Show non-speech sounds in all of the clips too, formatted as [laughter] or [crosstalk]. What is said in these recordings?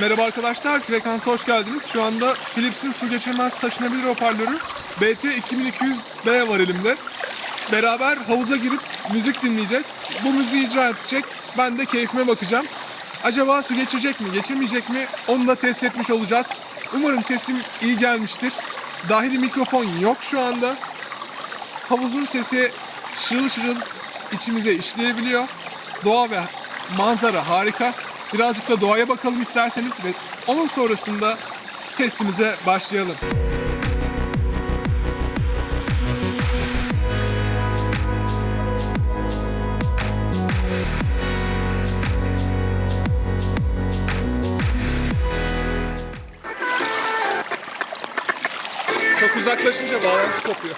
Merhaba arkadaşlar, Frekansa hoş geldiniz. Şu anda Philips'in su geçirmez taşınabilir hoparlörü BT 2200B var elimde. Beraber havuza girip müzik dinleyeceğiz. Bu müziği icra edecek, ben de keyfime bakacağım. Acaba su geçirecek mi, geçirmeyecek mi onu da test etmiş olacağız. Umarım sesim iyi gelmiştir. Dahili mikrofon yok şu anda. Havuzun sesi şırıl şırıl içimize işleyebiliyor. Doğa ve manzara harika. Birazcık da doğaya bakalım isterseniz ve onun sonrasında testimize başlayalım. Çok uzaklaşınca bağlantı kopuyor.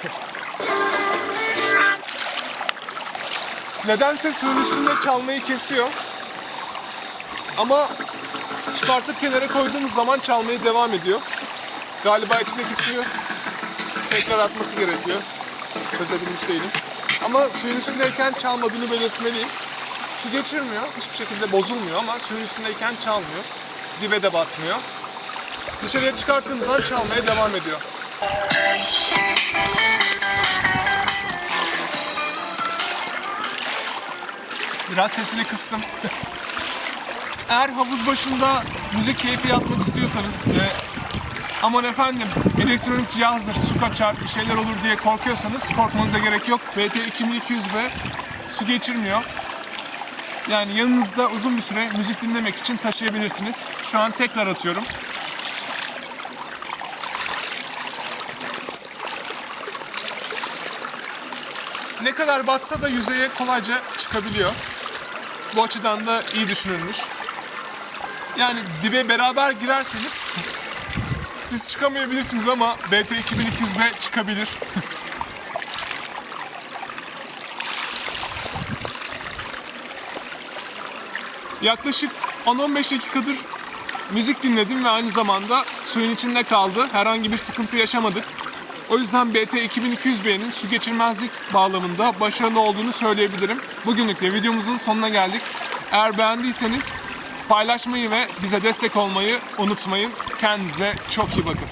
Nedense suyun üstünde çalmayı kesiyor. Ama çıkartıp kenara koyduğumuz zaman çalmaya devam ediyor. Galiba içindeki suyu tekrar atması gerekiyor. Çözebilmiş değilim. Ama suyun üstündeyken çalmadığını belirtmeliyim. Su geçirmiyor, hiçbir şekilde bozulmuyor ama suyun üstündeyken çalmıyor. Dibe de batmıyor. Dışarıya çıkarttığımız zaman çalmaya devam ediyor. Biraz sesini kıstım. [laughs] Eğer havuz başında müzik keyfi yapmak istiyorsanız ve aman efendim elektronik cihazdır, su kaçar, bir şeyler olur diye korkuyorsanız korkmanıza gerek yok. BT 2200B su geçirmiyor. Yani yanınızda uzun bir süre müzik dinlemek için taşıyabilirsiniz. Şu an tekrar atıyorum. Ne kadar batsa da yüzeye kolayca çıkabiliyor. Bu açıdan da iyi düşünülmüş. Yani dibe beraber girerseniz siz çıkamayabilirsiniz ama BT 2200B çıkabilir. [laughs] Yaklaşık 10-15 dakikadır müzik dinledim ve aynı zamanda suyun içinde kaldı. Herhangi bir sıkıntı yaşamadık. O yüzden BT 2200B'nin su geçirmezlik bağlamında başarılı olduğunu söyleyebilirim. Bugünlük de videomuzun sonuna geldik. Eğer beğendiyseniz paylaşmayı ve bize destek olmayı unutmayın. Kendinize çok iyi bakın.